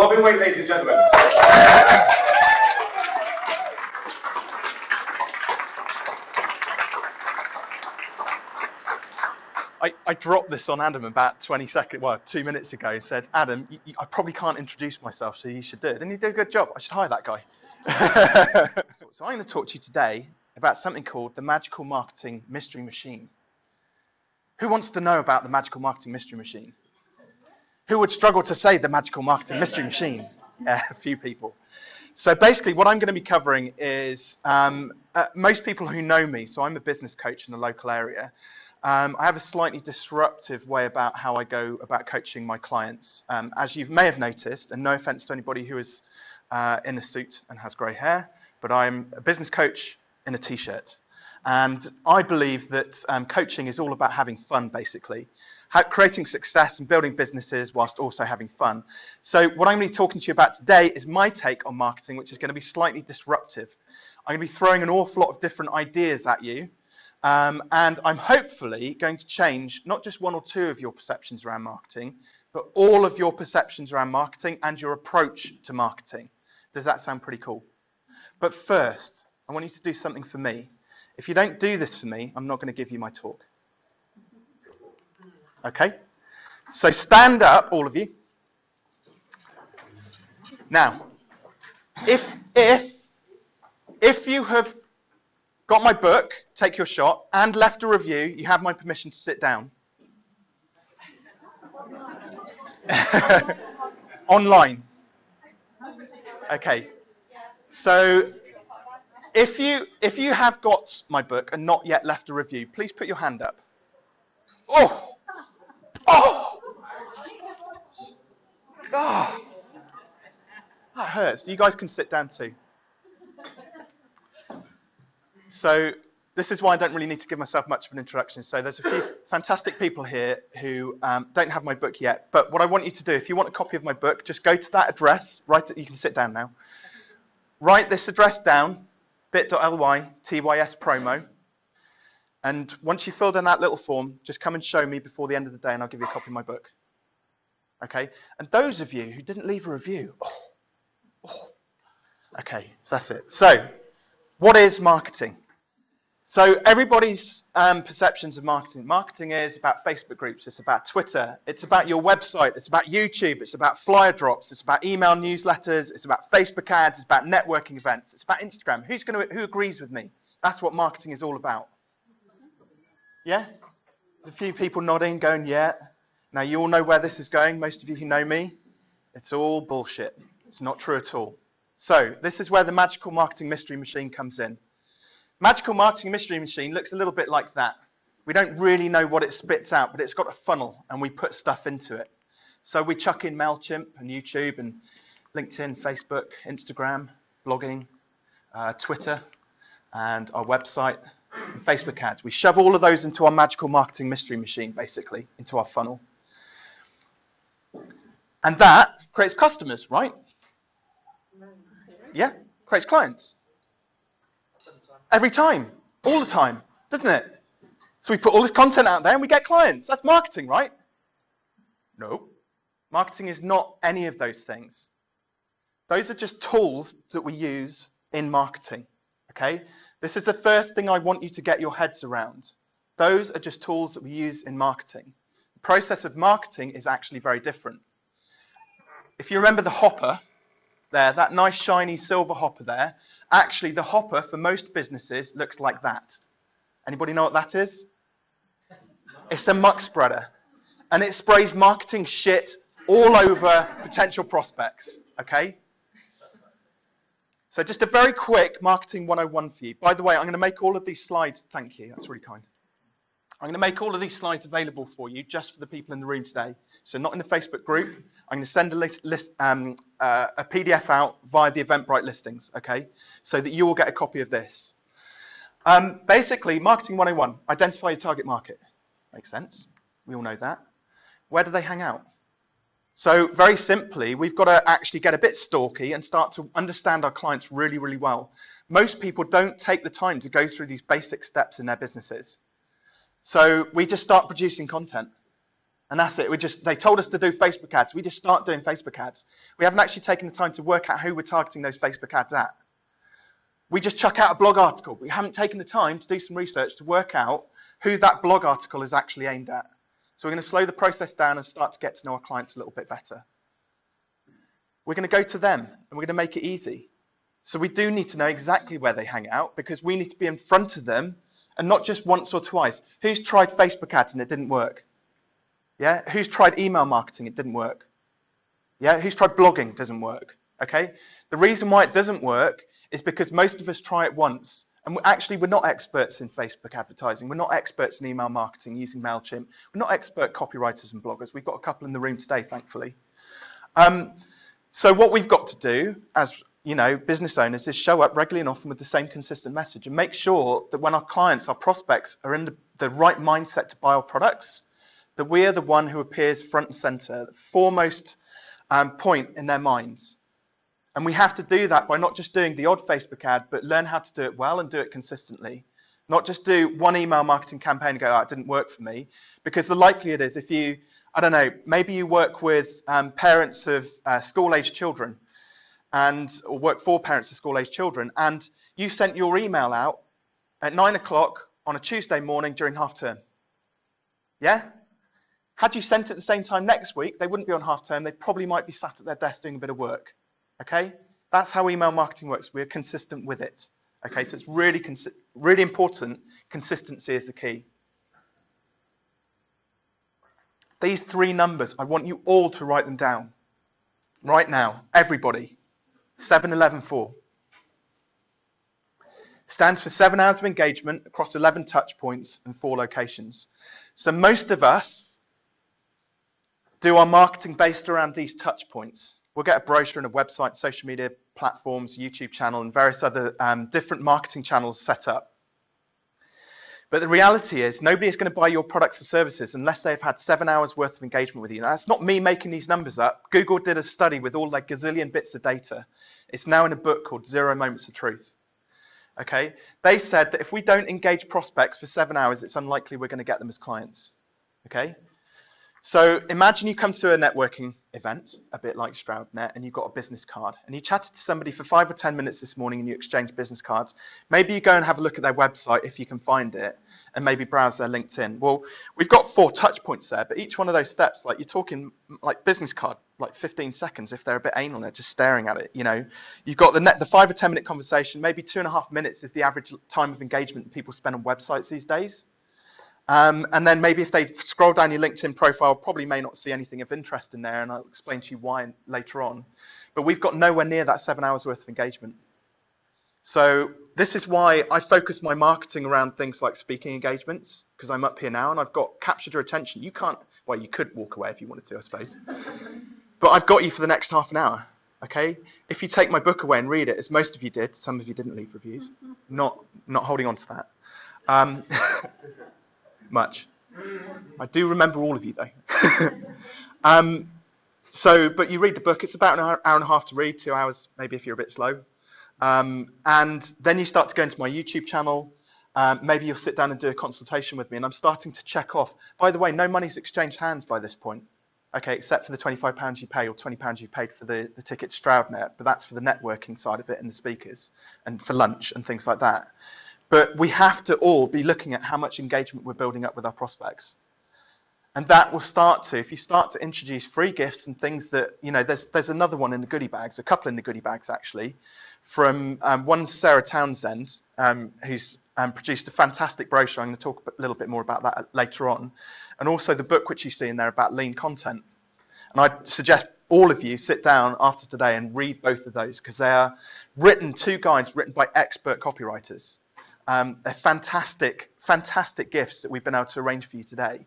Robin Wade, ladies and gentlemen. I, I, dropped this on Adam about 20 seconds, well, two minutes ago, and said, Adam, you, you, I probably can't introduce myself, so you should do it. And he did a good job. I should hire that guy. so, so I'm going to talk to you today about something called the Magical Marketing Mystery Machine. Who wants to know about the Magical Marketing Mystery Machine? Who would struggle to say the Magical Marketing Mystery Machine? Yeah, a few people. So basically, what I'm going to be covering is um, uh, most people who know me. So I'm a business coach in the local area. Um, I have a slightly disruptive way about how I go about coaching my clients. Um, as you may have noticed, and no offense to anybody who is uh, in a suit and has grey hair, but I'm a business coach in a t-shirt. And I believe that um, coaching is all about having fun, basically. Creating success and building businesses whilst also having fun. So what I'm going to be talking to you about today is my take on marketing, which is going to be slightly disruptive. I'm going to be throwing an awful lot of different ideas at you um, and I'm hopefully going to change not just one or two of your perceptions around marketing, but all of your perceptions around marketing and your approach to marketing. Does that sound pretty cool? But first, I want you to do something for me. If you don't do this for me, I'm not going to give you my talk. Okay? So stand up, all of you. Now, if if if you have got my book, take your shot, and left a review, you have my permission to sit down. Online. Okay. So if you if you have got my book and not yet left a review, please put your hand up. Oh. Oh. That hurts. You guys can sit down too. So this is why I don't really need to give myself much of an introduction. So there's a few fantastic people here who um, don't have my book yet. But what I want you to do, if you want a copy of my book, just go to that address. Write it. You can sit down now. Write this address down, bit.ly TYS promo. And once you've filled in that little form, just come and show me before the end of the day and I'll give you a copy of my book. Okay? And those of you who didn't leave a review, oh, oh. okay, so that's it. So what is marketing? So everybody's um, perceptions of marketing. Marketing is about Facebook groups. It's about Twitter. It's about your website. It's about YouTube. It's about flyer drops. It's about email newsletters. It's about Facebook ads. It's about networking events. It's about Instagram. Who's going to? Who agrees with me? That's what marketing is all about. Yeah. There's a few people nodding, going, "Yeah." Now you all know where this is going. Most of you who know me, it's all bullshit. It's not true at all. So this is where the magical marketing mystery machine comes in. Magical marketing mystery machine looks a little bit like that. We don't really know what it spits out, but it's got a funnel and we put stuff into it. So we chuck in MailChimp and YouTube and LinkedIn, Facebook, Instagram, blogging, uh, Twitter, and our website, and Facebook ads. We shove all of those into our magical marketing mystery machine, basically, into our funnel. And that creates customers, right? Yeah, creates clients. Every time, all the time, doesn't it? So we put all this content out there and we get clients. That's marketing, right? No. Marketing is not any of those things. Those are just tools that we use in marketing. Okay? This is the first thing I want you to get your heads around. Those are just tools that we use in marketing. The process of marketing is actually very different. If you remember the hopper, there, that nice shiny silver hopper there, actually the hopper for most businesses looks like that. Anybody know what that is? It's a muck spreader. And it sprays marketing shit all over potential prospects, okay? So just a very quick marketing 101 for you. By the way, I'm going to make all of these slides, thank you, that's really kind. I'm going to make all of these slides available for you just for the people in the room today. So not in the Facebook group. I'm going to send a, list, list um, uh, a PDF out via the Eventbrite listings, okay? So that you will get a copy of this. Um, basically, Marketing 101, identify your target market. Makes sense. We all know that. Where do they hang out? So very simply, we've got to actually get a bit stalky and start to understand our clients really, really well. Most people don't take the time to go through these basic steps in their businesses. So we just start producing content. And that's it. We just they told us to do Facebook ads. We just start doing Facebook ads. We haven't actually taken the time to work out who we're targeting those Facebook ads at. We just chuck out a blog article. We haven't taken the time to do some research to work out who that blog article is actually aimed at. So we're going to slow the process down and start to get to know our clients a little bit better. We're going to go to them and we're going to make it easy. So we do need to know exactly where they hang out because we need to be in front of them and not just once or twice. Who's tried Facebook ads and it didn't work? Yeah. Who's tried email marketing? It didn't work. Yeah. Who's tried blogging? Doesn't work. Okay. The reason why it doesn't work is because most of us try it once. And we're actually, we're not experts in Facebook advertising. We're not experts in email marketing using MailChimp. We're not expert copywriters and bloggers. We've got a couple in the room today, thankfully. Um, so what we've got to do as you know, business owners is show up regularly and often with the same consistent message and make sure that when our clients, our prospects are in the, the right mindset to buy our products, that we are the one who appears front and center, the foremost um, point in their minds. And we have to do that by not just doing the odd Facebook ad, but learn how to do it well and do it consistently. Not just do one email marketing campaign and go, oh, it didn't work for me. Because the likelihood is if you, I don't know, maybe you work with um, parents of uh, school-aged children and or work for parents of school-aged children, and you sent your email out at nine o'clock on a Tuesday morning during half term. Yeah? Had you sent it at the same time next week, they wouldn't be on half term. They probably might be sat at their desk doing a bit of work. Okay? That's how email marketing works. We're consistent with it. Okay, so it's really, really important. Consistency is the key. These three numbers, I want you all to write them down. Right now, everybody. 7114 stands for seven hours of engagement across 11 touch points and four locations. So most of us do our marketing based around these touch points. We'll get a brochure and a website, social media platforms, YouTube channel, and various other um, different marketing channels set up. But the reality is nobody is going to buy your products or services unless they've had seven hours worth of engagement with you. Now, that's not me making these numbers up. Google did a study with all their gazillion bits of data. It's now in a book called Zero Moments of Truth. Okay, they said that if we don't engage prospects for seven hours, it's unlikely we're going to get them as clients. Okay, so imagine you come to a networking event, a bit like StroudNet, and you've got a business card, and you chatted to somebody for five or 10 minutes this morning and you exchange business cards. Maybe you go and have a look at their website if you can find it, and maybe browse their LinkedIn. Well, we've got four touch points there, but each one of those steps, like you're talking like business card, like 15 seconds if they're a bit anal, they're just staring at it. You know, you've got the net, the five or 10 minute conversation, maybe two and a half minutes is the average time of engagement people spend on websites these days. Um, and then maybe if they scroll down your LinkedIn profile, probably may not see anything of interest in there, and I'll explain to you why later on. But we've got nowhere near that seven hours worth of engagement. So this is why I focus my marketing around things like speaking engagements, because I'm up here now and I've got captured your attention. You can't, well, you could walk away if you wanted to, I suppose. but I've got you for the next half an hour. Okay, if you take my book away and read it, as most of you did, some of you didn't leave reviews. Not not holding on to that. Um, much. I do remember all of you though. um, so, but you read the book. It's about an hour, hour, and a half to read, two hours maybe if you're a bit slow. Um, and then you start to go into my YouTube channel. Um, maybe you'll sit down and do a consultation with me, and I'm starting to check off. By the way, no money's exchanged hands by this point. Okay, except for the £25 you pay or £20 you paid for the, the ticket to StroudNet, but that's for the networking side of it and the speakers and for lunch and things like that. But we have to all be looking at how much engagement we're building up with our prospects. And that will start to, if you start to introduce free gifts and things that, you know, there's, there's another one in the goodie bags, a couple in the goodie bags actually, from um, one Sarah Townsend, um, who's um, produced a fantastic brochure. I'm going to talk a little bit more about that later on. And also the book which you see in there about lean content. And I suggest all of you sit down after today and read both of those because they are written, two guides written by expert copywriters. Um, fantastic, fantastic gifts that we've been able to arrange for you today.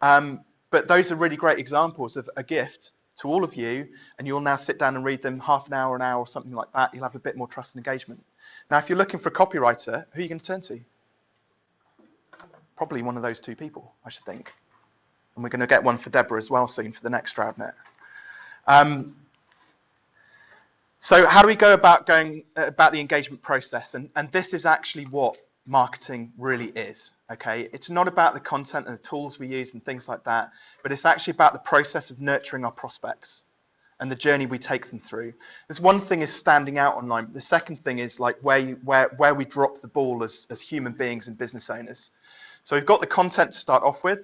Um, but those are really great examples of a gift to all of you, and you'll now sit down and read them half an hour, an hour, or something like that. You'll have a bit more trust and engagement. Now, if you're looking for a copywriter, who are you going to turn to? Probably one of those two people, I should think. And we're going to get one for Deborah as well soon for the next StroudNet. Um, so how do we go about going uh, about the engagement process? And, and this is actually what marketing really is. Okay, it's not about the content and the tools we use and things like that, but it's actually about the process of nurturing our prospects and the journey we take them through. There's one thing is standing out online. But the second thing is like where you, where where we drop the ball as as human beings and business owners. So we've got the content to start off with,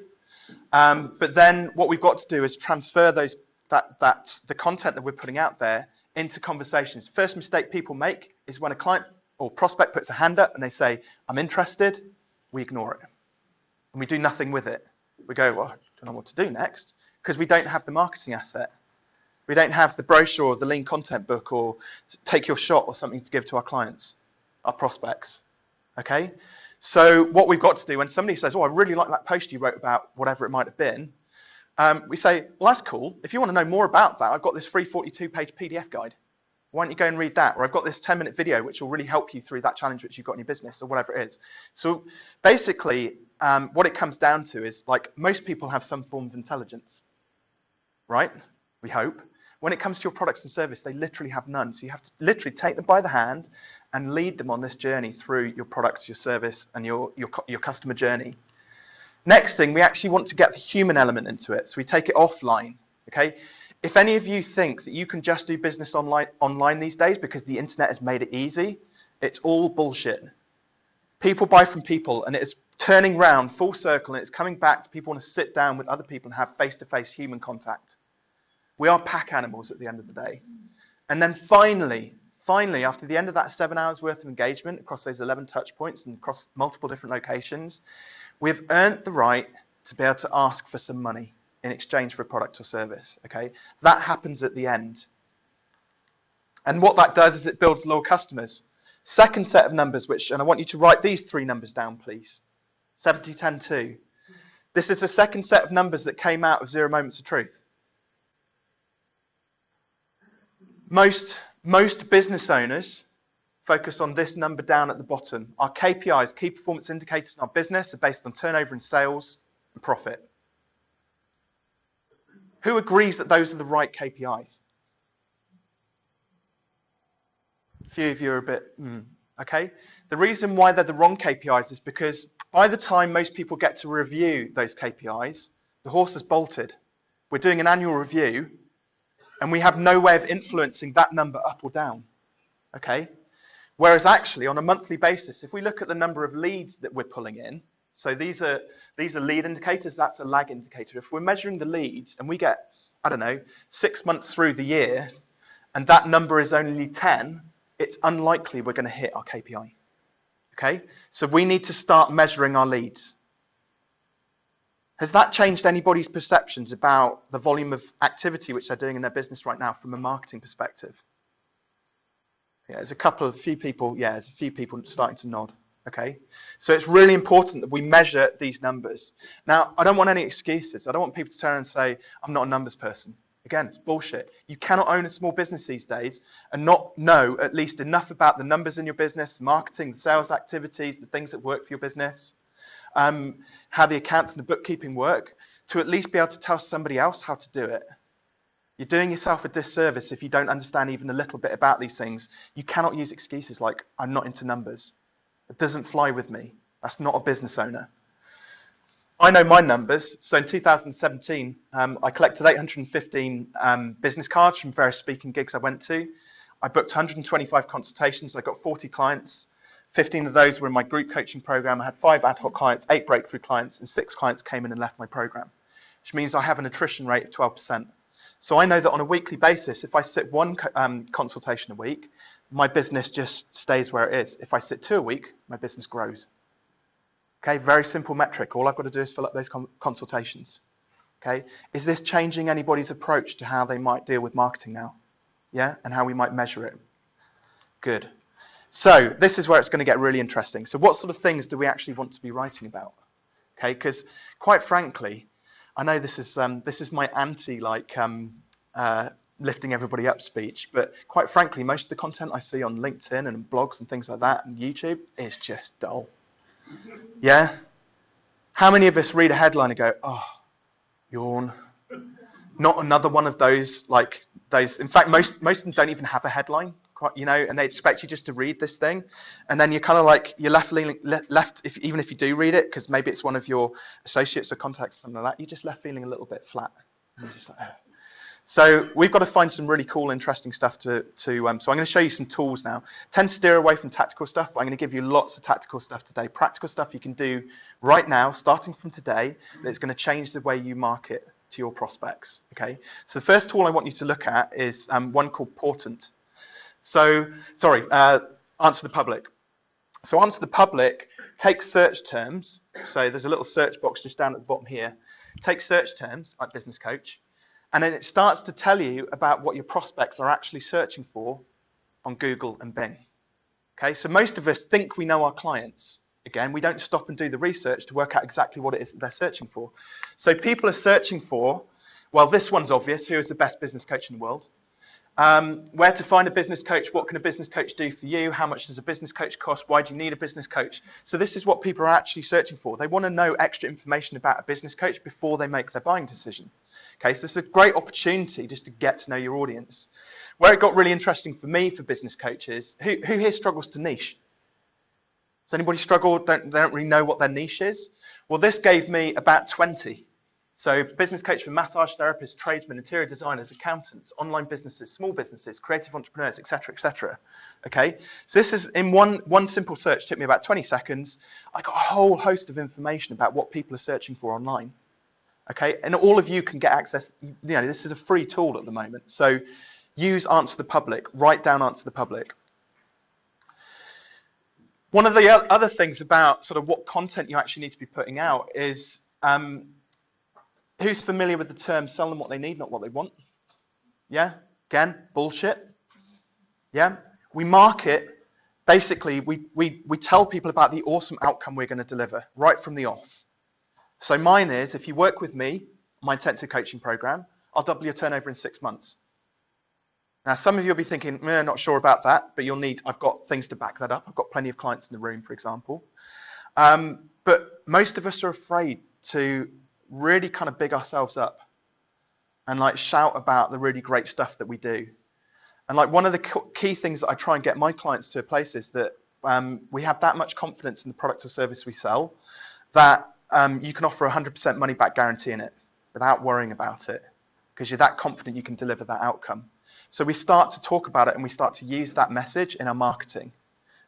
um, but then what we've got to do is transfer those that that the content that we're putting out there into conversations. First mistake people make is when a client or prospect puts a hand up and they say, I'm interested, we ignore it. And we do nothing with it. We go, well, I don't know what to do next because we don't have the marketing asset. We don't have the brochure or the lean content book or take your shot or something to give to our clients, our prospects. Okay? So what we've got to do when somebody says, oh, I really like that post you wrote about whatever it might have been, um, we say, well, that's cool. If you want to know more about that, I've got this free 42-page PDF guide. Why don't you go and read that? Or I've got this 10 minute video which will really help you through that challenge which you've got in your business or whatever it is. So basically, um, what it comes down to is like most people have some form of intelligence, right? We hope. When it comes to your products and service, they literally have none. So you have to literally take them by the hand and lead them on this journey through your products, your service, and your, your, your customer journey. Next thing, we actually want to get the human element into it. So we take it offline, okay? If any of you think that you can just do business online, online these days because the internet has made it easy, it's all bullshit. People buy from people and it is turning round full circle and it's coming back to people want to sit down with other people and have face-to-face -face human contact. We are pack animals at the end of the day. And then finally, finally, after the end of that seven hours worth of engagement across those 11 touch points and across multiple different locations, we've earned the right to be able to ask for some money in exchange for a product or service. Okay, that happens at the end. And what that does is it builds loyal customers. Second set of numbers, which, and I want you to write these three numbers down, please. 70, 10, 2. This is the second set of numbers that came out of Zero Moments of Truth. Most, most business owners focus on this number down at the bottom. Our KPIs, key performance indicators in our business, are based on turnover and sales and profit. Who agrees that those are the right KPIs? A few of you are a bit, mm, okay. The reason why they're the wrong KPIs is because by the time most people get to review those KPIs, the horse has bolted. We're doing an annual review and we have no way of influencing that number up or down, okay? Whereas actually on a monthly basis, if we look at the number of leads that we're pulling in, so these are these are lead indicators. That's a lag indicator. If we're measuring the leads and we get, I don't know, six months through the year, and that number is only 10, it's unlikely we're going to hit our KPI. Okay, so we need to start measuring our leads. Has that changed anybody's perceptions about the volume of activity which they're doing in their business right now from a marketing perspective? Yeah, there's a couple of few people. Yeah, there's a few people starting to nod. Okay, so it's really important that we measure these numbers. Now, I don't want any excuses. I don't want people to turn and say, I'm not a numbers person. Again, it's bullshit. You cannot own a small business these days and not know at least enough about the numbers in your business, marketing, the sales activities, the things that work for your business, um, how the accounts and the bookkeeping work, to at least be able to tell somebody else how to do it. You're doing yourself a disservice if you don't understand even a little bit about these things. You cannot use excuses like, I'm not into numbers. It doesn't fly with me. That's not a business owner. I know my numbers. So in 2017, um, I collected 815 um, business cards from various speaking gigs I went to. I booked 125 consultations. I got 40 clients. 15 of those were in my group coaching program. I had five ad hoc clients, eight breakthrough clients, and six clients came in and left my program, which means I have an attrition rate of 12%. So I know that on a weekly basis, if I sit one um, consultation a week, my business just stays where it is. If I sit two a week, my business grows. Okay, very simple metric. All I've got to do is fill up those consultations. Okay, is this changing anybody's approach to how they might deal with marketing now? Yeah, and how we might measure it. Good. So this is where it's going to get really interesting. So what sort of things do we actually want to be writing about? Okay, because quite frankly, I know this is um, this is my anti like um, uh, lifting everybody up speech. But quite frankly, most of the content I see on LinkedIn and blogs and things like that and YouTube is just dull. Yeah? How many of us read a headline and go, oh, yawn? Not another one of those, like those. In fact, most, most of them don't even have a headline. Quite, you know, and they expect you just to read this thing, and then you're kind of like you're left feeling left if even if you do read it because maybe it's one of your associates or contacts or something like that, you're just left feeling a little bit flat. Like, oh. So we've got to find some really cool, interesting stuff to to. Um, so I'm going to show you some tools now. Tend to steer away from tactical stuff, but I'm going to give you lots of tactical stuff today. Practical stuff you can do right now, starting from today, that's going to change the way you market to your prospects. Okay. So the first tool I want you to look at is um, one called Portent. So sorry, uh, answer the public. So answer the public takes search terms. So there's a little search box just down at the bottom here. Take search terms like business coach, and then it starts to tell you about what your prospects are actually searching for on Google and Bing. Okay, so most of us think we know our clients. Again, we don't stop and do the research to work out exactly what it is that they're searching for. So people are searching for, well, this one's obvious. Who is the best business coach in the world? Um, where to find a business coach? What can a business coach do for you? How much does a business coach cost? Why do you need a business coach? So this is what people are actually searching for. They want to know extra information about a business coach before they make their buying decision. Okay, so this is a great opportunity just to get to know your audience. Where it got really interesting for me for business coaches, who, who here struggles to niche? Does anybody struggle? Don't, they don't really know what their niche is? Well, this gave me about 20. So business coach for massage therapists, tradesmen, interior designers, accountants, online businesses, small businesses, creative entrepreneurs, etc., etc. Okay, so this is in one one simple search took me about 20 seconds. I got a whole host of information about what people are searching for online. Okay, and all of you can get access. You know, this is a free tool at the moment. So use Answer the Public. Write down Answer the Public. One of the other things about sort of what content you actually need to be putting out is um, who's familiar with the term sell them what they need, not what they want? Yeah? Again, bullshit. Yeah? We market, basically, we, we, we tell people about the awesome outcome we're going to deliver right from the off. So mine is if you work with me, my intensive coaching program, I'll double your turnover in six months. Now, some of you will be thinking, eh, not sure about that, but you'll need, I've got things to back that up. I've got plenty of clients in the room, for example. Um, but most of us are afraid to really kind of big ourselves up and like shout about the really great stuff that we do. And like one of the key things that I try and get my clients to a place is that um, we have that much confidence in the product or service we sell that um, you can offer a 100% money back guarantee in it without worrying about it because you're that confident you can deliver that outcome. So we start to talk about it and we start to use that message in our marketing.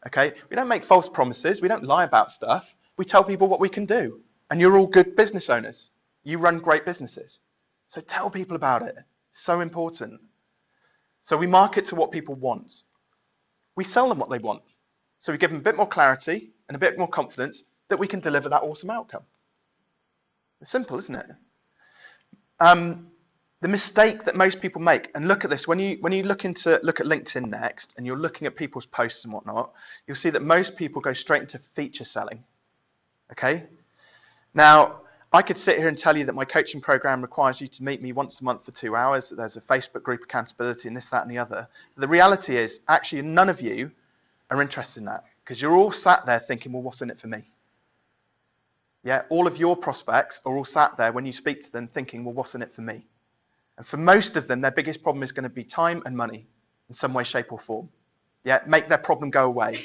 Okay? We don't make false promises. We don't lie about stuff. We tell people what we can do. And you're all good business owners. You run great businesses. So tell people about it. so important. So we market to what people want. We sell them what they want. So we give them a bit more clarity and a bit more confidence that we can deliver that awesome outcome. It's simple, isn't it? Um, the mistake that most people make, and look at this, when you when you look into look at LinkedIn next, and you're looking at people's posts and whatnot, you'll see that most people go straight into feature selling. Okay. Now, I could sit here and tell you that my coaching program requires you to meet me once a month for two hours, that there's a Facebook group accountability and this, that, and the other. The reality is, actually, none of you are interested in that because you're all sat there thinking, well, what's in it for me? Yeah, all of your prospects are all sat there when you speak to them thinking, well, what's in it for me? And for most of them, their biggest problem is going to be time and money in some way, shape, or form. Yeah, make their problem go away,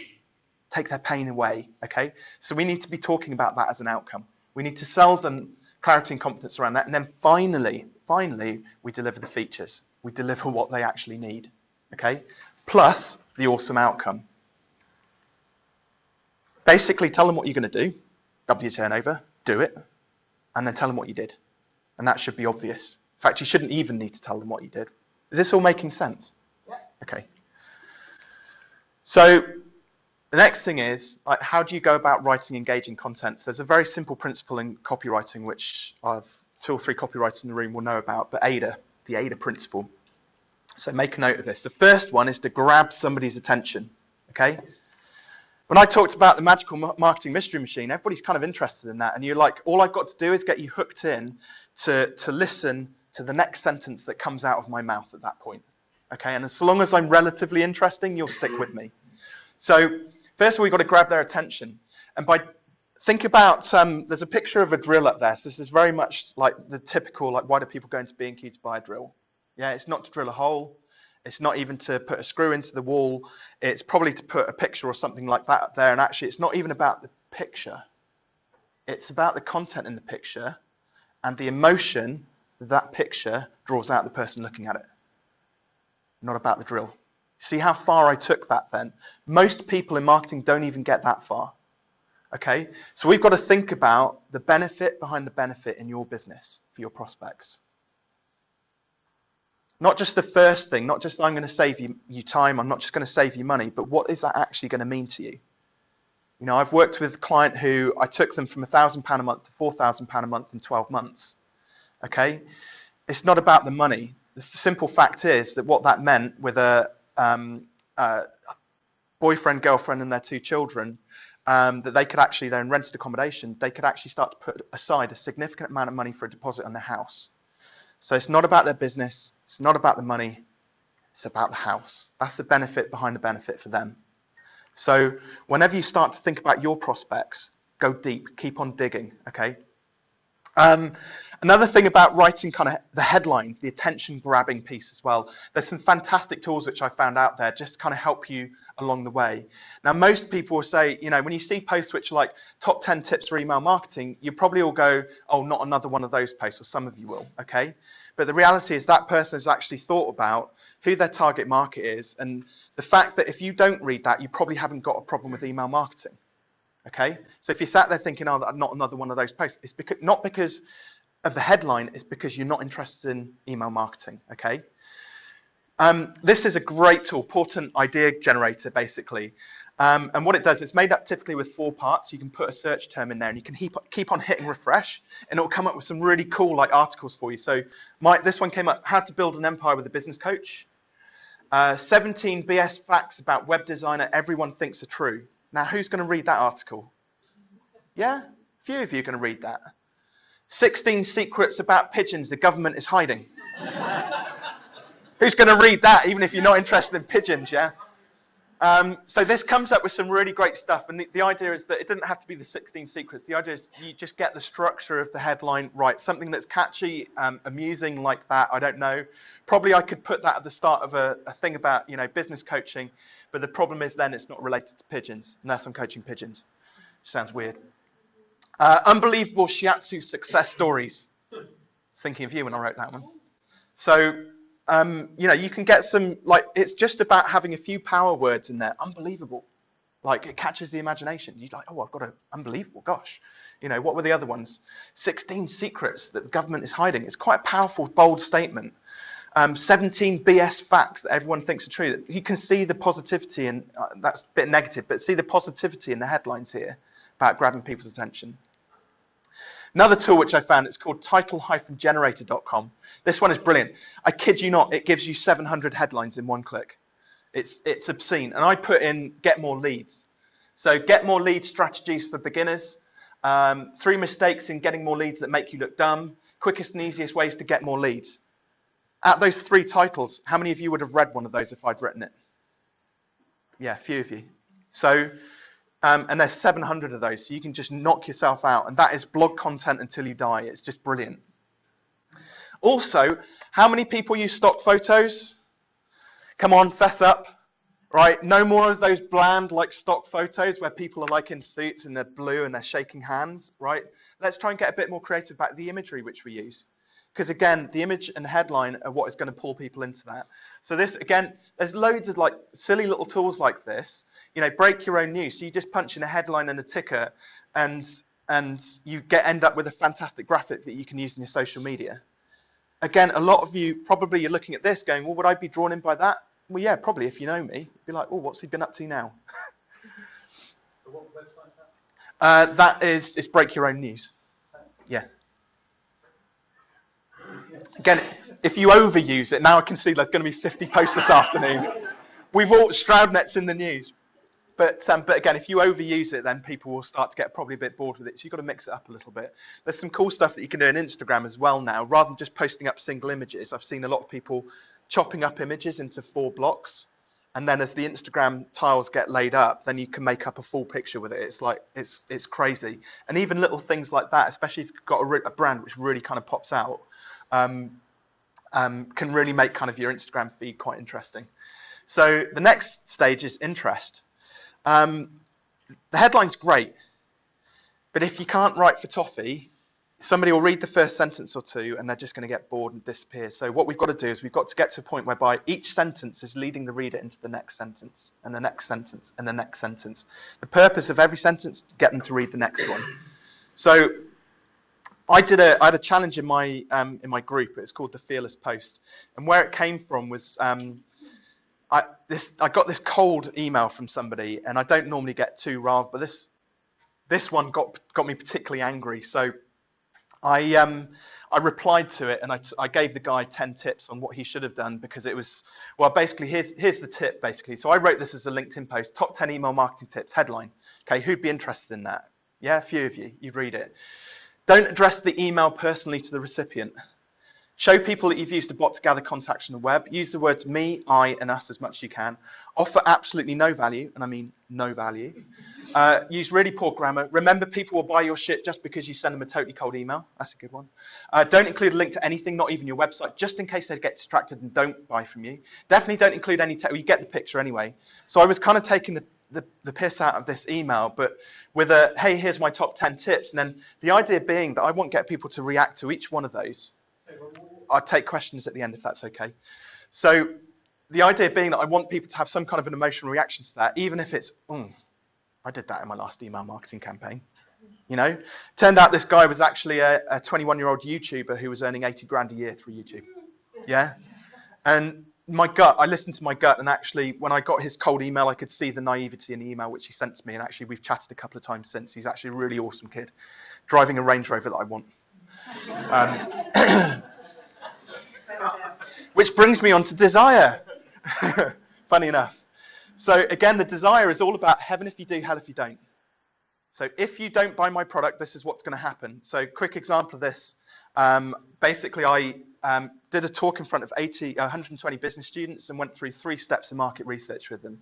take their pain away. Okay, so we need to be talking about that as an outcome. We need to sell them clarity and confidence around that. And then finally, finally, we deliver the features. We deliver what they actually need. Okay? Plus the awesome outcome. Basically, tell them what you're going to do, double your turnover, do it, and then tell them what you did. And that should be obvious. In fact, you shouldn't even need to tell them what you did. Is this all making sense? Yeah. Okay. So the next thing is, like, how do you go about writing engaging content? So there's a very simple principle in copywriting, which I've, two or three copywriters in the room will know about, but AIDA, the AIDA principle. So make a note of this. The first one is to grab somebody's attention, okay? When I talked about the magical marketing mystery machine, everybody's kind of interested in that. And you're like, all I've got to do is get you hooked in to, to listen to the next sentence that comes out of my mouth at that point. Okay, and as long as I'm relatively interesting, you'll stick with me. So First of all, we've got to grab their attention. And by think about um, there's a picture of a drill up there. So this is very much like the typical like why do people go into B&Q to buy a drill? Yeah, it's not to drill a hole. It's not even to put a screw into the wall. It's probably to put a picture or something like that up there. And actually, it's not even about the picture. It's about the content in the picture and the emotion that picture draws out the person looking at it. Not about the drill. See how far I took that then? Most people in marketing don't even get that far. Okay? So we've got to think about the benefit behind the benefit in your business for your prospects. Not just the first thing, not just I'm going to save you, you time, I'm not just going to save you money, but what is that actually going to mean to you? You know, I've worked with a client who I took them from £1,000 a month to £4,000 a month in 12 months. Okay? It's not about the money. The simple fact is that what that meant with a, um, a boyfriend, girlfriend, and their two children, um, that they could actually then rented accommodation, they could actually start to put aside a significant amount of money for a deposit on their house. So it's not about their business, it's not about the money, it's about the house. That's the benefit behind the benefit for them. So whenever you start to think about your prospects, go deep, keep on digging, okay? Um, another thing about writing kind of the headlines, the attention grabbing piece as well. There's some fantastic tools which I found out there just to kind of help you along the way. Now, most people will say, you know, when you see posts which are like top 10 tips for email marketing, you probably all go, oh, not another one of those posts, or some of you will, okay? But the reality is that person has actually thought about who their target market is, and the fact that if you don't read that, you probably haven't got a problem with email marketing. Okay, so if you sat there thinking, "Oh, not another one of those posts," it's because not because of the headline, it's because you're not interested in email marketing. Okay. Um, this is a great tool, Portent Idea Generator, basically. Um, and what it does, it's made up typically with four parts. You can put a search term in there, and you can keep, keep on hitting refresh, and it'll come up with some really cool like articles for you. So my, this one came up, How to Build an Empire with a Business Coach. Uh, 17 BS facts about web designer everyone thinks are true. Now, who's going to read that article? Yeah? A few of you are going to read that. 16 secrets about pigeons the government is hiding. who's going to read that, even if you're not interested in pigeons, yeah? Um, so this comes up with some really great stuff, and the, the, idea is that it doesn't have to be the 16 secrets. The idea is you just get the structure of the headline right, something that's catchy, um, amusing like that. I don't know. Probably I could put that at the start of a, a, thing about you know business coaching, but the problem is then it's not related to pigeons, unless I'm coaching pigeons. Sounds weird. Uh, unbelievable shiatsu success stories. thinking of you when I wrote that one. So um, you know, you can get some, like, it's just about having a few power words in there. Unbelievable. Like, it catches the imagination. You're like, oh, I've got a, unbelievable, gosh. You know, what were the other ones? 16 secrets that the government is hiding. It's quite a powerful, bold statement. Um, 17 BS facts that everyone thinks are true. You can see the positivity, and uh, that's a bit negative, but see the positivity in the headlines here about grabbing people's attention. Another tool which I found, it's called title-generator.com. This one is brilliant. I kid you not, it gives you 700 headlines in one click. It's, it's obscene. And I put in get more leads. So get more lead strategies for beginners. Um, three mistakes in getting more leads that make you look dumb. Quickest and easiest ways to get more leads. At those three titles, how many of you would have read one of those if I'd written it? Yeah, a few of you. So, um, and there's 700 of those, so you can just knock yourself out. And that is blog content until you die. It's just brilliant. Also, how many people use stock photos? Come on, fess up. Right? No more of those bland like stock photos where people are like in suits and they're blue and they're shaking hands, right? Let's try and get a bit more creative about the imagery which we use. Because again, the image and headline are what is going to pull people into that. So this, again, there's loads of like silly little tools like this. You know, break your own news. So you just punch in a headline and a ticker and and you get end up with a fantastic graphic that you can use in your social media again, a lot of you probably you're looking at this going, well, would I be drawn in by that? Well, yeah, probably if you know me. You'd be like, oh, what's he been up to now? uh, that is, is break your own news. Yeah. Again, if you overuse it, now I can see there's going to be 50 posts this afternoon. We've all Stroudnet's in the news. But, um, but again, if you overuse it, then people will start to get probably a bit bored with it. So you've got to mix it up a little bit. There's some cool stuff that you can do on Instagram as well now. Rather than just posting up single images, I've seen a lot of people chopping up images into four blocks. And then as the Instagram tiles get laid up, then you can make up a full picture with it. It's like, it's, it's crazy. And even little things like that, especially if you've got a, a brand which really kind of pops out, um, um, can really make kind of your Instagram feed quite interesting. So the next stage is interest. Um, the headline's great, but if you can't write for toffee, somebody will read the first sentence or two and they're just going to get bored and disappear. So what we've got to do is we've got to get to a point whereby each sentence is leading the reader into the next sentence and the next sentence and the next sentence. The purpose of every sentence to get them to read the next one. So I did a I had a challenge in my um, in my group. It's called the Fearless Post, and where it came from was um, I this I got this cold email from somebody, and I don't normally get too riled, but this this one got got me particularly angry. So I um, I replied to it and I, I gave the guy 10 tips on what he should have done because it was, well, basically, here's, here's the tip, basically. So I wrote this as a LinkedIn post, top 10 email marketing tips, headline. Okay, who'd be interested in that? Yeah, a few of you, you'd read it. Don't address the email personally to the recipient. Show people that you've used a bot to gather contacts on the web. Use the words me, I, and us as much as you can. Offer absolutely no value, and I mean no value. Uh, use really poor grammar. Remember, people will buy your shit just because you send them a totally cold email. That's a good one. Uh, don't include a link to anything, not even your website, just in case they get distracted and don't buy from you. Definitely don't include any. Te- well, you get the picture anyway. So I was kind of taking the, the, the piss out of this email, but with a hey, here's my top 10 tips. And then the idea being that I want to get people to react to each one of those. I'll take questions at the end if that's okay. So the idea being that I want people to have some kind of an emotional reaction to that, even if it's, mm, I did that in my last email marketing campaign. You know, turned out this guy was actually a 21 year old YouTuber who was earning 80 grand a year through YouTube. Yeah. And my gut, I listened to my gut, and actually, when I got his cold email, I could see the naivety in the email which he sent to me. And actually, we've chatted a couple of times since. He's actually a really awesome kid, driving a Range Rover that I want. Um, which brings me on to desire. Funny enough. So again, the desire is all about heaven if you do, hell if you don't. So if you don't buy my product, this is what's going to happen. So quick example of this. Um, basically, I um, did a talk in front of 80, uh, 120 business students and went through three steps of market research with them.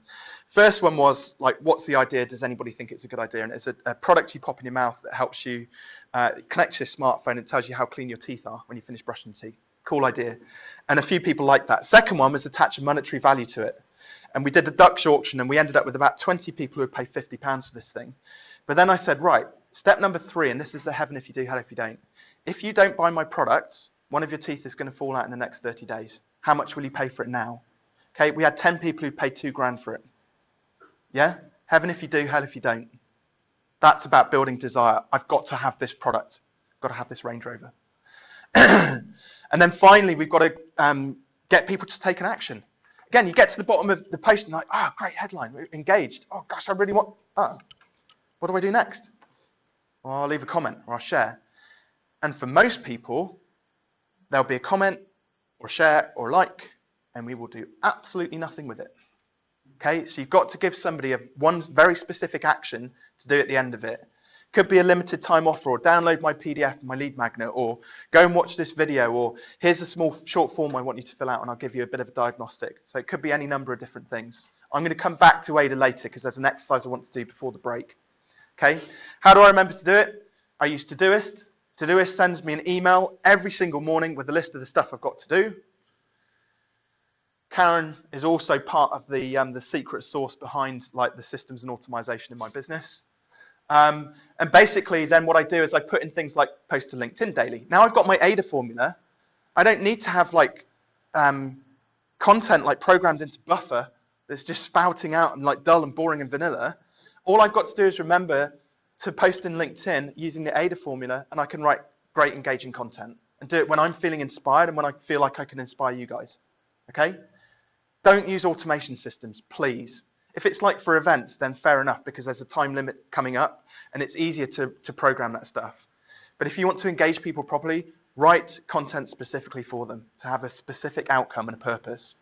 First one was like, what's the idea? Does anybody think it's a good idea? And it's a, a product you pop in your mouth that helps you uh, connect to your smartphone and tells you how clean your teeth are when you finish brushing your teeth. Cool idea. And a few people liked that. Second one was attach a monetary value to it. And we did the Dutch auction and we ended up with about 20 people who would pay 50 pounds for this thing. But then I said, right, step number three, and this is the heaven if you do, hell if you don't. If you don't buy my product, one of your teeth is going to fall out in the next 30 days. How much will you pay for it now? Okay, we had 10 people who paid two grand for it. Yeah? Heaven if you do, hell if you don't. That's about building desire. I've got to have this product. I've got to have this Range Rover. and then finally, we've got to um, get people to take an action. Again, you get to the bottom of the post and like, ah, oh, great headline, we're engaged. Oh gosh, I really want. Oh, what do I do next? Well, I'll leave a comment or I'll share. And for most people, there'll be a comment or share or like, and we will do absolutely nothing with it. Okay, so you've got to give somebody a one very specific action to do at the end of it. Could be a limited time offer, or download my PDF, my lead magnet, or go and watch this video, or here's a small short form I want you to fill out, and I'll give you a bit of a diagnostic. So it could be any number of different things. I'm going to come back to AIDA later because there's an exercise I want to do before the break. Okay, how do I remember to do it? I use Todoist. Todoist sends me an email every single morning with a list of the stuff I've got to do. Karen is also part of the um, the secret source behind like the systems and automation in my business. Um, and basically, then what I do is I put in things like post to LinkedIn daily. Now I've got my AIDA formula. I don't need to have like um, content like programmed into Buffer that's just spouting out and like dull and boring and vanilla. All I've got to do is remember to post in LinkedIn using the AIDA formula, and I can write great engaging content and do it when I'm feeling inspired and when I feel like I can inspire you guys. Okay? Don't use automation systems, please. If it's like for events, then fair enough because there's a time limit coming up and it's easier to, to program that stuff. But if you want to engage people properly, write content specifically for them to have a specific outcome and a purpose.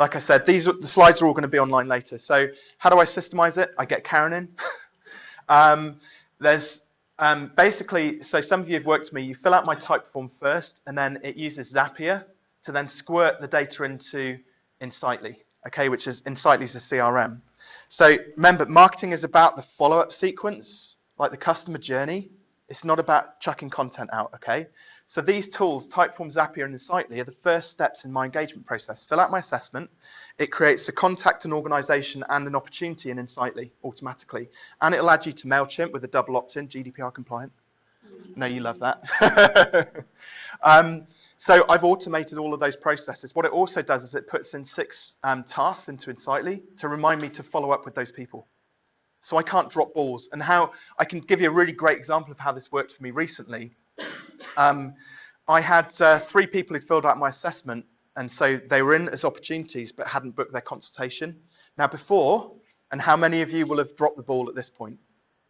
Like I said, these the slides are all going to be online later. So how do I systemize it? I get Karen in. um, there's um, basically, so some of you have worked with me, you fill out my Typeform first, and then it uses Zapier to then squirt the data into Insightly, okay, which is Insightly is a CRM. So remember, marketing is about the follow-up sequence, like the customer journey. It's not about chucking content out, okay? So these tools, Typeform, Zapier, and Insightly, are the first steps in my engagement process. Fill out my assessment. It creates a contact, an organization, and an opportunity in Insightly automatically. And it'll add you to MailChimp with a double opt-in, GDPR compliant. No, you love that. um, so I've automated all of those processes. What it also does is it puts in six um, tasks into Insightly to remind me to follow up with those people. So I can't drop balls. And how I can give you a really great example of how this worked for me recently. Um, I had uh, three people who'd filled out my assessment, and so they were in as opportunities but hadn't booked their consultation. Now, before, and how many of you will have dropped the ball at this point?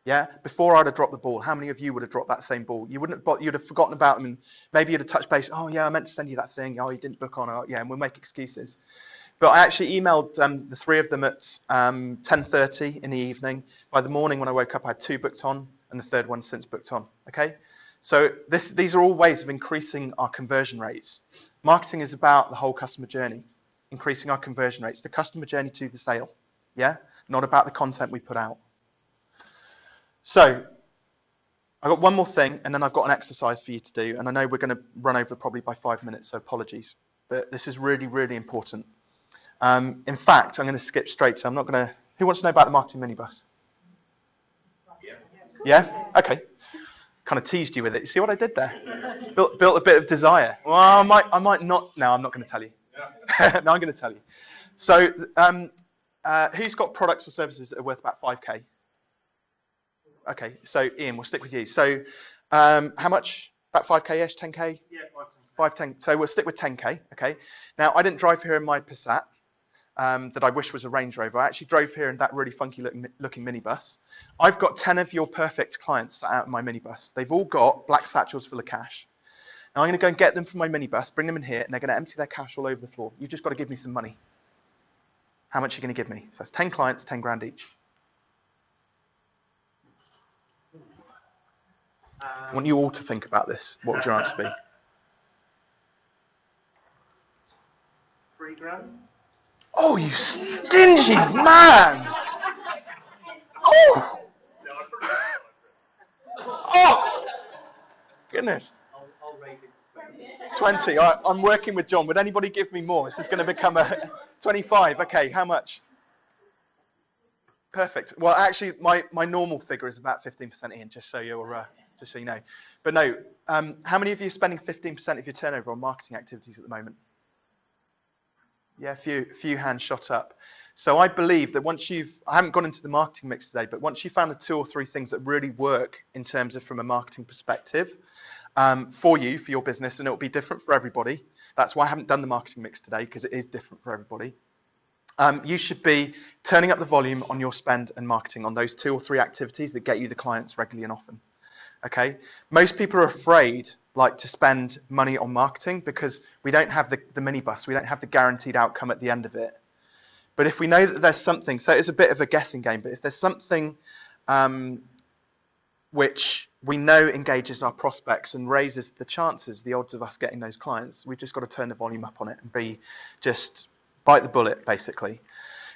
Yeah, before I'd have dropped the ball, how many of you would have dropped that same ball? You wouldn't have, you'd have forgotten about them, and maybe you'd have touched base. Oh yeah, I meant to send you that thing. Oh, you didn't book on. Oh yeah, and we'll make excuses. But I actually emailed um, the three of them at um, 10:30 in the evening. By the morning when I woke up, I had two booked on, and the third one since booked on. Okay, so this, these are all ways of increasing our conversion rates. Marketing is about the whole customer journey, increasing our conversion rates, the customer journey to the sale. Yeah, not about the content we put out. So I've got one more thing, and then I've got an exercise for you to do. And I know we're going to run over probably by five minutes, so apologies. But this is really, really important. Um, in fact, I'm going to skip straight. So I'm not going to. Who wants to know about the marketing minibus? Yeah. Yeah. Okay. Kind of teased you with it. You see what I did there? built, built a bit of desire. Well, I might, I might not. No, I'm not going to tell you. Yeah. no, I'm going to tell you. So, um, uh, who's got products or services that are worth about 5k? Okay, so Ian, we'll stick with you. So um, how much? About 5k-ish, 10k? Yeah, 5, 10. So we'll stick with 10k, okay? Now, I didn't drive here in my Passat um, that I wish was a Range Rover. I actually drove here in that really funky looking, looking minibus. I've got 10 of your perfect clients out in my minibus. They've all got black satchels full of cash. Now, I'm going to go and get them from my minibus, bring them in here, and they're going to empty their cash all over the floor. You've just got to give me some money. How much are you going to give me? So that's 10 clients, 10 grand each. I want you all to think about this. What would your answer be? Three grand. Oh, you stingy man! Oh! Oh! Goodness. I'll, I'll rate it. 20. All right, I'm working with John. Would anybody give me more? This is going to become a 25. Okay, how much? Perfect. Well, actually, my, my normal figure is about 15% in, just so you're uh, just so you know. But no, um, how many of you are spending 15% of your turnover on marketing activities at the moment? Yeah, a few, few hands shot up. So I believe that once you've, I haven't gone into the marketing mix today, but once you've found the two or three things that really work in terms of from a marketing perspective um, for you, for your business, and it'll be different for everybody. That's why I haven't done the marketing mix today, because it is different for everybody. Um, you should be turning up the volume on your spend and marketing on those two or three activities that get you the clients regularly and often. Okay, most people are afraid like to spend money on marketing because we don't have the, the minibus, we don't have the guaranteed outcome at the end of it. But if we know that there's something, so it's a bit of a guessing game, but if there's something um, which we know engages our prospects and raises the chances, the odds of us getting those clients, we've just got to turn the volume up on it and be just bite the bullet, basically.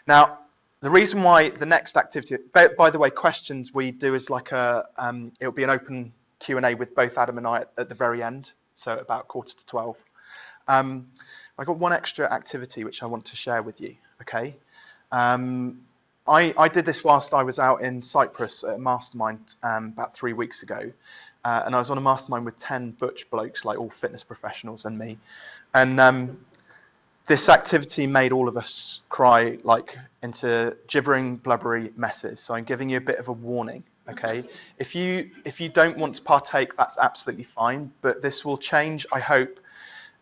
Now, the reason why the next activity, by, by the way, questions we do is like a, um, it'll be an open Q&A with both Adam and I at, at, the very end, so about quarter to 12. Um, I've got one extra activity which I want to share with you, okay? Um, I, I, did this whilst I was out in Cyprus at a mastermind um, about three weeks ago. Uh, and I was on a mastermind with 10 butch blokes, like all fitness professionals and me. And um, this activity made all of us cry like into gibbering, blubbery messes. So I'm giving you a bit of a warning. Okay, if you if you don't want to partake, that's absolutely fine. But this will change. I hope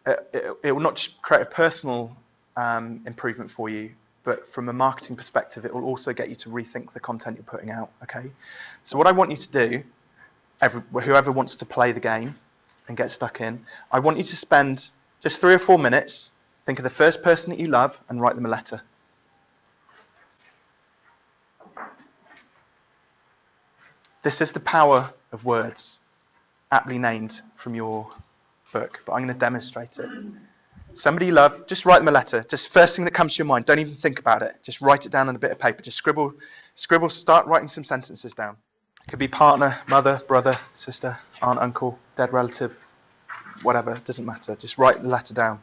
uh, it, it will not just create a personal um, improvement for you, but from a marketing perspective, it will also get you to rethink the content you're putting out. Okay, so what I want you to do, every, whoever wants to play the game and get stuck in, I want you to spend just three or four minutes Think of the first person that you love and write them a letter. This is the power of words, aptly named from your book, but I'm going to demonstrate it. Somebody you love, just write them a letter. Just first thing that comes to your mind. Don't even think about it. Just write it down on a bit of paper. Just scribble, scribble, start writing some sentences down. It could be partner, mother, brother, sister, aunt, uncle, dead relative, whatever, doesn't matter. Just write the letter down.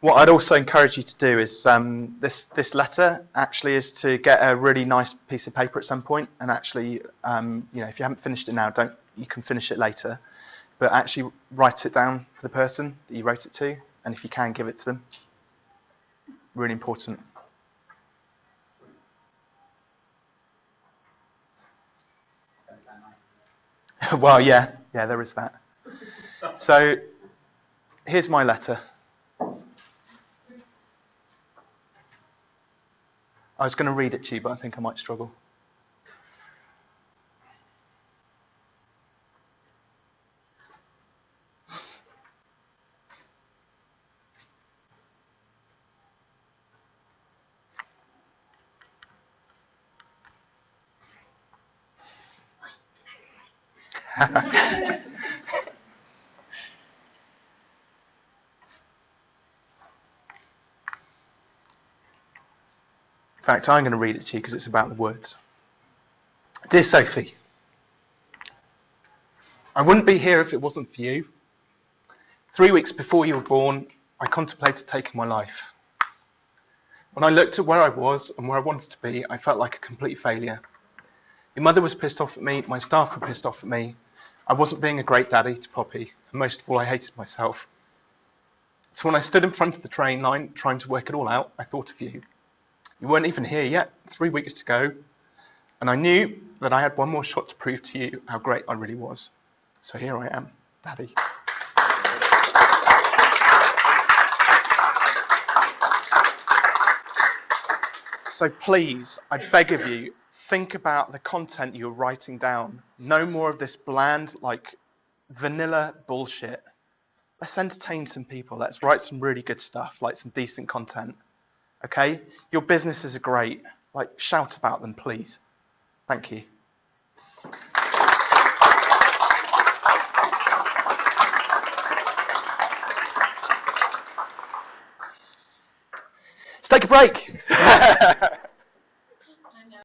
What I'd also encourage you to do is um, this this letter actually is to get a really nice piece of paper at some point and actually um, you know if you haven't finished it now don't you can finish it later. But actually write it down for the person that you wrote it to and if you can give it to them. Really important. Well yeah yeah there is that. So here's my letter I was going to read it to you, but I think I might struggle. In I'm going to read it to you because it's about the words. Dear Sophie, I wouldn't be here if it wasn't for you. Three weeks before you were born, I contemplated taking my life. When I looked at where I was and where I wanted to be, I felt like a complete failure. Your mother was pissed off at me, my staff were pissed off at me. I wasn't being a great daddy to Poppy, and most of all, I hated myself. So when I stood in front of the train line trying to work it all out, I thought of you. You weren't even here yet, three weeks to go. And I knew that I had one more shot to prove to you how great I really was. So here I am, Daddy. So please, I beg of you, think about the content you're writing down. No more of this bland, like vanilla bullshit. Let's entertain some people. Let's write some really good stuff, like some decent content. Okay? Your businesses are great. Like, shout about them, please. Thank you. Let's take a break.